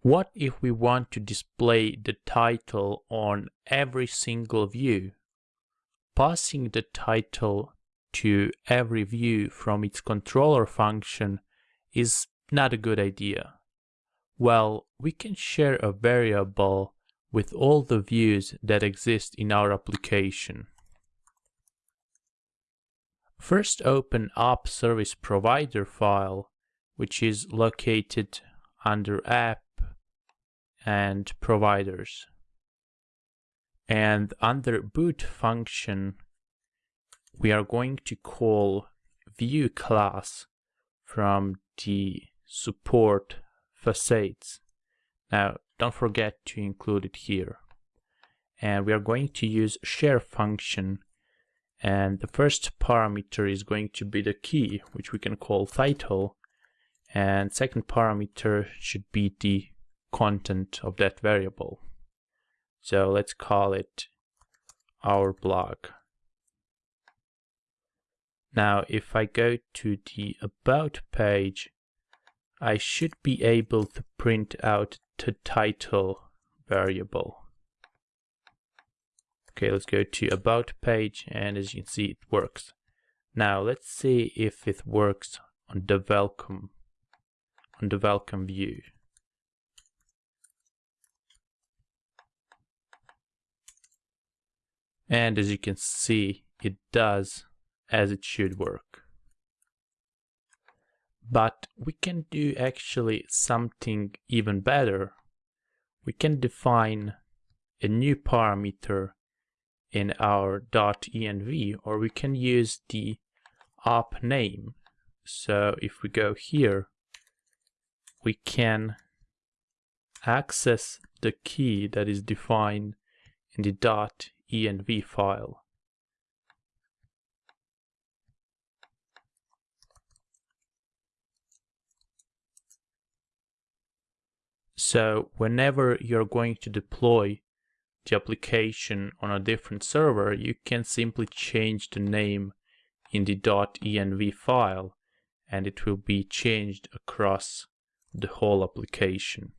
What if we want to display the title on every single view? Passing the title to every view from its controller function is not a good idea. Well, we can share a variable with all the views that exist in our application. First open app service provider file, which is located under app and providers. And under boot function, we are going to call view class from the support facades. Now, don't forget to include it here. And we are going to use share function. And the first parameter is going to be the key, which we can call title. And second parameter should be the content of that variable. So let's call it our blog. Now, if I go to the About page, I should be able to print out the title variable. Okay, let's go to About page, and as you can see, it works. Now, let's see if it works on the welcome, on the welcome view. And as you can see, it does as it should work. But we can do actually something even better. We can define a new parameter in our .env or we can use the app name. So if we go here, we can access the key that is defined in the env file. So whenever you're going to deploy the application on a different server, you can simply change the name in the .env file and it will be changed across the whole application.